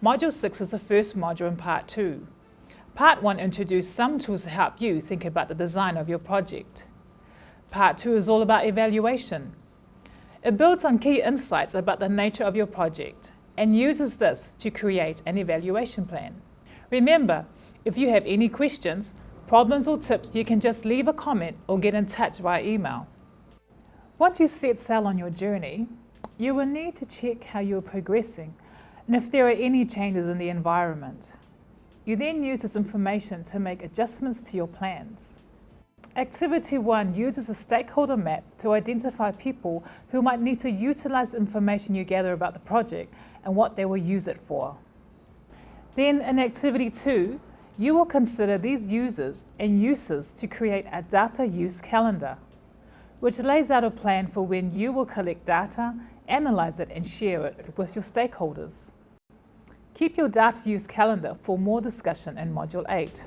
Module 6 is the first module in Part 2. Part 1 introduced some tools to help you think about the design of your project. Part 2 is all about evaluation. It builds on key insights about the nature of your project and uses this to create an evaluation plan. Remember, if you have any questions, problems or tips, you can just leave a comment or get in touch via email. Once you set sail on your journey, you will need to check how you're progressing and if there are any changes in the environment. You then use this information to make adjustments to your plans. Activity 1 uses a stakeholder map to identify people who might need to utilise information you gather about the project and what they will use it for. Then in Activity 2, you will consider these users and uses to create a data use calendar, which lays out a plan for when you will collect data, analyze it and share it with your stakeholders. Keep your data use calendar for more discussion in Module 8.